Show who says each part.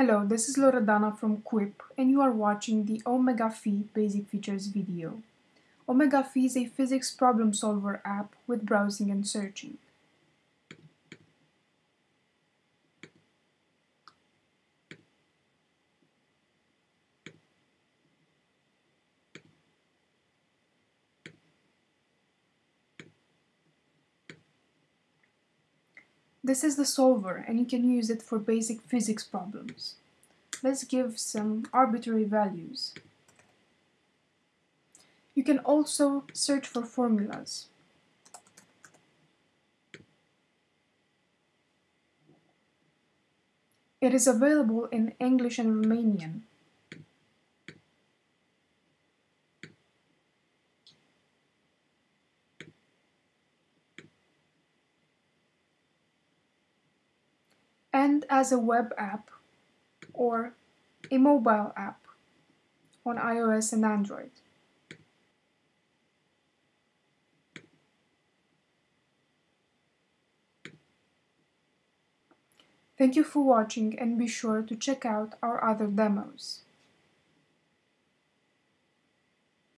Speaker 1: Hello, this is Loredana from Quip and you are watching the Omega Phi basic features video. Omega Phi is a physics problem solver app with browsing and searching. This is the solver and you can use it for basic physics problems. Let's give some arbitrary values. You can also search for formulas. It is available in English and Romanian. And as a web app or a mobile app on iOS and Android. Thank you for watching and be sure to check out our other demos.